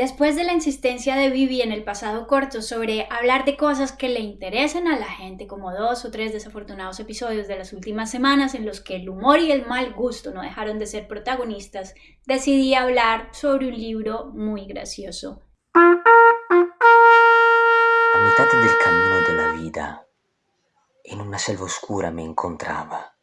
Después de la insistencia de Vivi en el pasado corto sobre hablar de cosas que le interesen a la gente, como dos o tres desafortunados episodios de las últimas semanas en los que el humor y el mal gusto no dejaron de ser protagonistas, decidí hablar sobre un libro muy gracioso. A mitad del camino de la vida, en una selva oscura me encontraba,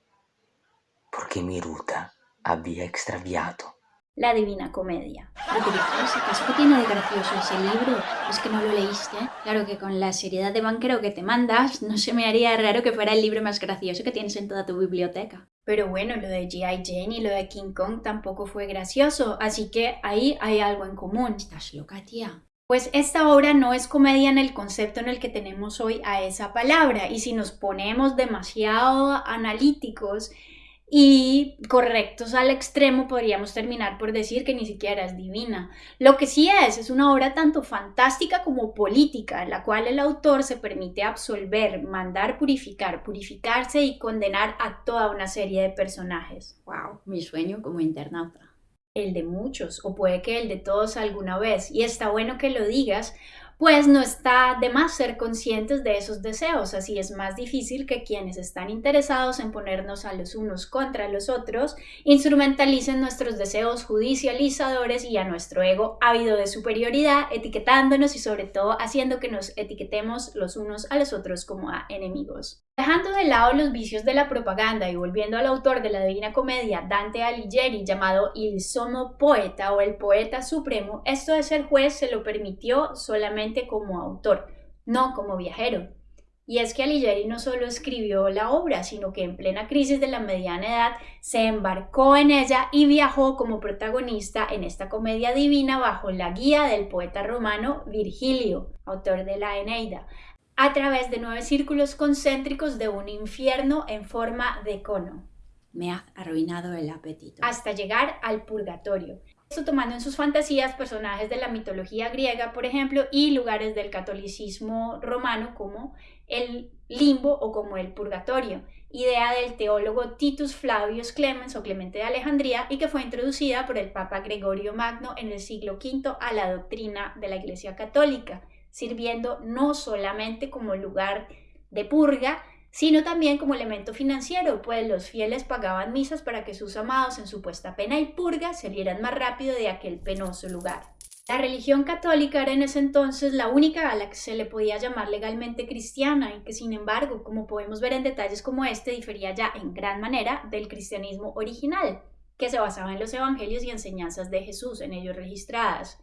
porque mi ruta había extraviado la Divina Comedia. ¿Qué tiene de gracioso ese libro? ¿Es que no lo leíste? Claro que con la seriedad de banquero que te mandas, no se me haría raro que fuera el libro más gracioso que tienes en toda tu biblioteca. Pero bueno, lo de G.I. Jane y lo de King Kong tampoco fue gracioso, así que ahí hay algo en común. Estás loca, tía. Pues esta obra no es comedia en el concepto en el que tenemos hoy a esa palabra, y si nos ponemos demasiado analíticos, y correctos al extremo podríamos terminar por decir que ni siquiera es divina. Lo que sí es, es una obra tanto fantástica como política, en la cual el autor se permite absolver, mandar purificar, purificarse y condenar a toda una serie de personajes. ¡Wow! Mi sueño como internauta. El de muchos, o puede que el de todos alguna vez. Y está bueno que lo digas, pues no está de más ser conscientes de esos deseos, así es más difícil que quienes están interesados en ponernos a los unos contra los otros instrumentalicen nuestros deseos judicializadores y a nuestro ego ávido de superioridad, etiquetándonos y sobre todo haciendo que nos etiquetemos los unos a los otros como a enemigos. Dejando de lado los vicios de la propaganda y volviendo al autor de la Divina Comedia, Dante Alighieri, llamado Il Somo Poeta o el Poeta Supremo, esto de ser juez se lo permitió solamente como autor, no como viajero. Y es que Alighieri no solo escribió la obra, sino que en plena crisis de la mediana edad se embarcó en ella y viajó como protagonista en esta comedia divina bajo la guía del poeta romano Virgilio, autor de la Eneida, a través de nueve círculos concéntricos de un infierno en forma de cono. Me ha arruinado el apetito. Hasta llegar al purgatorio. Esto tomando en sus fantasías personajes de la mitología griega, por ejemplo, y lugares del catolicismo romano como el limbo o como el purgatorio, idea del teólogo Titus Flavius Clemens o Clemente de Alejandría y que fue introducida por el Papa Gregorio Magno en el siglo V a la doctrina de la Iglesia Católica sirviendo no solamente como lugar de purga, sino también como elemento financiero, pues los fieles pagaban misas para que sus amados en supuesta pena y purga salieran más rápido de aquel penoso lugar. La religión católica era en ese entonces la única a la que se le podía llamar legalmente cristiana y que sin embargo, como podemos ver en detalles como este, difería ya en gran manera del cristianismo original, que se basaba en los evangelios y enseñanzas de Jesús en ellos registradas.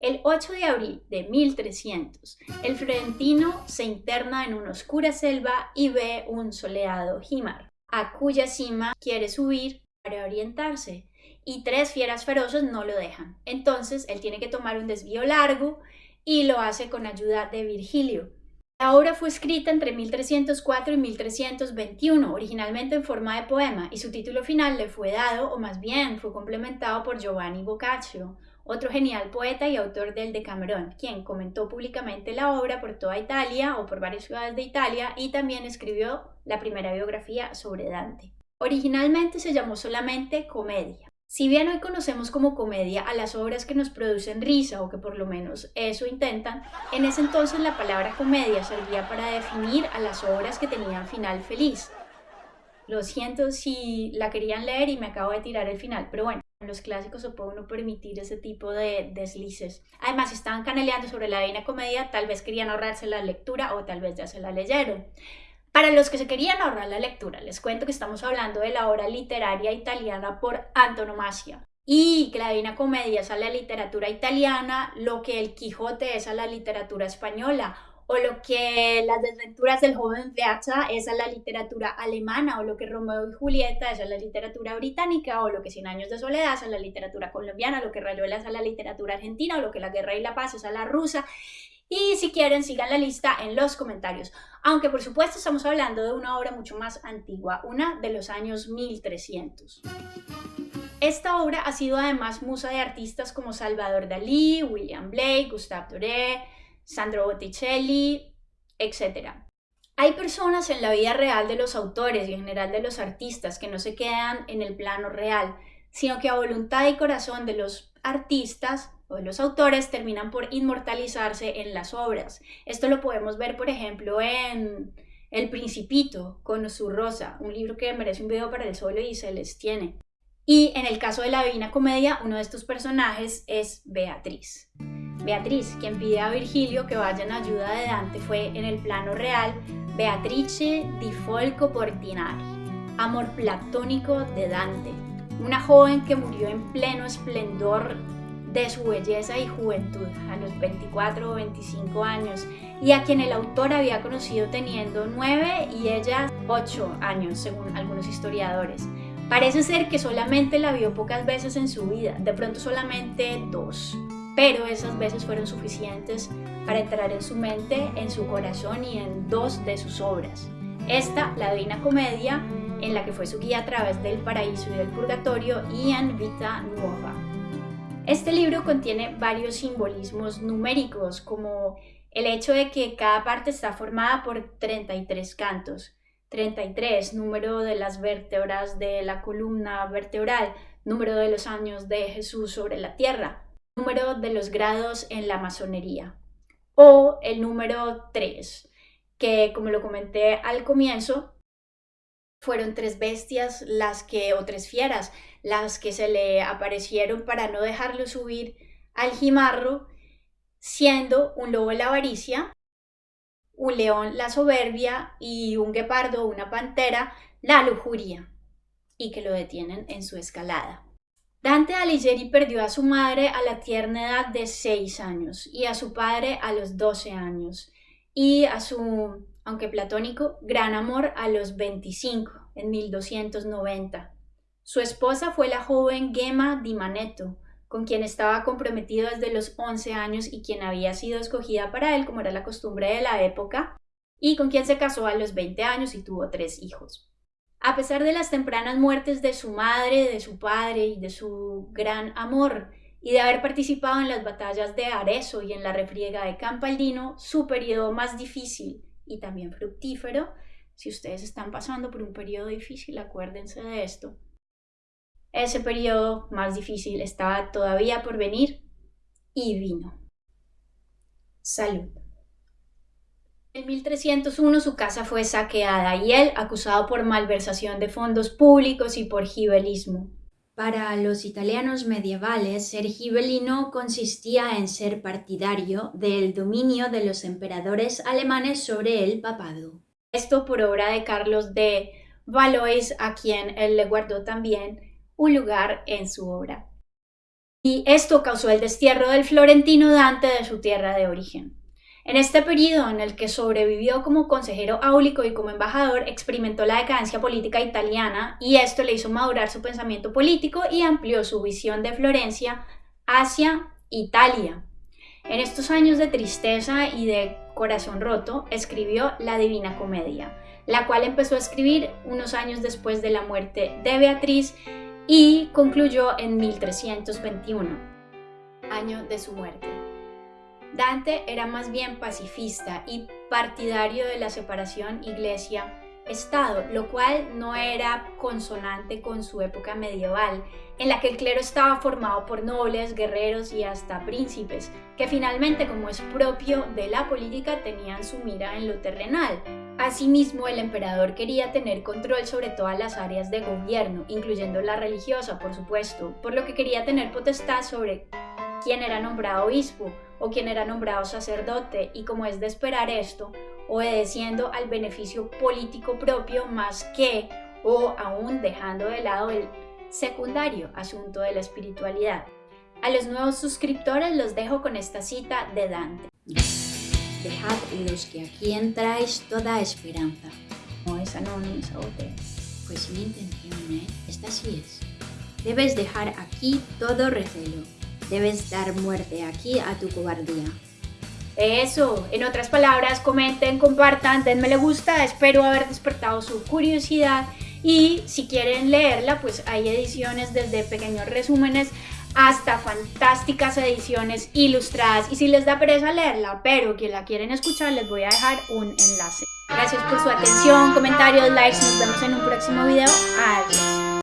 El 8 de abril de 1300, el florentino se interna en una oscura selva y ve un soleado jimar, a cuya cima quiere subir para orientarse, y tres fieras feroces no lo dejan. Entonces él tiene que tomar un desvío largo y lo hace con ayuda de Virgilio. La obra fue escrita entre 1304 y 1321, originalmente en forma de poema, y su título final le fue dado, o más bien fue complementado por Giovanni Boccaccio, otro genial poeta y autor del Decamerón, quien comentó públicamente la obra por toda Italia o por varias ciudades de Italia y también escribió la primera biografía sobre Dante. Originalmente se llamó solamente Comedia. Si bien hoy conocemos como comedia a las obras que nos producen risa o que por lo menos eso intentan, en ese entonces la palabra comedia servía para definir a las obras que tenían final feliz. Lo siento si la querían leer y me acabo de tirar el final, pero bueno, los clásicos se puede uno permitir ese tipo de deslices. Además, si estaban caneleando sobre la Divina Comedia, tal vez querían ahorrarse la lectura o tal vez ya se la leyeron. Para los que se querían ahorrar la lectura, les cuento que estamos hablando de la obra literaria italiana por antonomasia. Y que la Divina Comedia es a la literatura italiana, lo que el Quijote es a la literatura española, o lo que las desventuras del joven Beata es a la literatura alemana, o lo que Romeo y Julieta es a la literatura británica, o lo que Cien años de soledad es a la literatura colombiana, lo que Rayuela es a la literatura argentina, o lo que La guerra y la paz es a la rusa. Y si quieren, sigan la lista en los comentarios. Aunque por supuesto estamos hablando de una obra mucho más antigua, una de los años 1300. Esta obra ha sido además musa de artistas como Salvador Dalí, William Blake, Gustave Doré, Sandro Botticelli, etc. Hay personas en la vida real de los autores y en general de los artistas que no se quedan en el plano real, sino que a voluntad y corazón de los artistas o de los autores terminan por inmortalizarse en las obras. Esto lo podemos ver, por ejemplo, en El Principito con su Rosa, un libro que merece un video para el solo y se les tiene. Y en el caso de la Divina Comedia, uno de estos personajes es Beatriz. Beatriz, quien pide a Virgilio que vaya en ayuda de Dante, fue en el plano real Beatrice di Folco Portinari, amor platónico de Dante, una joven que murió en pleno esplendor de su belleza y juventud a los 24 o 25 años y a quien el autor había conocido teniendo 9 y ella 8 años según algunos historiadores. Parece ser que solamente la vio pocas veces en su vida, de pronto solamente dos, pero esas veces fueron suficientes para entrar en su mente, en su corazón y en dos de sus obras. Esta, la Divina Comedia, en la que fue su guía a través del paraíso y del purgatorio, y en Vita Nuova. Este libro contiene varios simbolismos numéricos, como el hecho de que cada parte está formada por 33 cantos. 33, número de las vértebras de la columna vertebral, número de los años de Jesús sobre la tierra, número de los grados en la masonería. O el número 3, que como lo comenté al comienzo, fueron tres bestias las que, o tres fieras, las que se le aparecieron para no dejarlo subir al jimarro, siendo un lobo la avaricia, un león la soberbia y un guepardo una pantera la lujuria, y que lo detienen en su escalada. Dante Alighieri perdió a su madre a la tierna edad de seis años y a su padre a los 12 años y a su, aunque platónico, gran amor a los 25, en 1290. Su esposa fue la joven Gemma di Manetto, con quien estaba comprometido desde los 11 años y quien había sido escogida para él, como era la costumbre de la época, y con quien se casó a los 20 años y tuvo tres hijos. A pesar de las tempranas muertes de su madre, de su padre y de su gran amor, y de haber participado en las batallas de Arezzo y en la refriega de Campaldino, su periodo más difícil y también fructífero, si ustedes están pasando por un periodo difícil, acuérdense de esto, ese periodo más difícil estaba todavía por venir y vino. Salud. En 1301 su casa fue saqueada y él acusado por malversación de fondos públicos y por gibelismo. Para los italianos medievales, ser gibelino consistía en ser partidario del dominio de los emperadores alemanes sobre el papado. Esto por obra de Carlos de Valois, a quien él le guardó también un lugar en su obra. Y esto causó el destierro del florentino Dante de su tierra de origen. En este periodo en el que sobrevivió como consejero áulico y como embajador, experimentó la decadencia política italiana y esto le hizo madurar su pensamiento político y amplió su visión de Florencia hacia Italia. En estos años de tristeza y de corazón roto, escribió la Divina Comedia, la cual empezó a escribir unos años después de la muerte de Beatriz y concluyó en 1321, año de su muerte. Dante era más bien pacifista y partidario de la separación iglesia Estado, lo cual no era consonante con su época medieval, en la que el clero estaba formado por nobles, guerreros y hasta príncipes, que finalmente, como es propio de la política, tenían su mira en lo terrenal. Asimismo, el emperador quería tener control sobre todas las áreas de gobierno, incluyendo la religiosa, por supuesto, por lo que quería tener potestad sobre quién era nombrado obispo o quién era nombrado sacerdote, y como es de esperar esto, obedeciendo al beneficio político propio más que o aún dejando de lado el secundario asunto de la espiritualidad. A los nuevos suscriptores los dejo con esta cita de Dante. Dejad los que aquí entráis toda esperanza. No, esa no, no esa botella. Pues mi intención, ¿eh? Esta sí es. Debes dejar aquí todo recelo. Debes dar muerte aquí a tu cobardía. Eso, en otras palabras, comenten, compartan, denme le gusta, espero haber despertado su curiosidad y si quieren leerla, pues hay ediciones desde pequeños resúmenes hasta fantásticas ediciones ilustradas y si les da pereza leerla, pero que la quieren escuchar, les voy a dejar un enlace. Gracias por su atención, comentarios, likes, nos vemos en un próximo video. Adiós.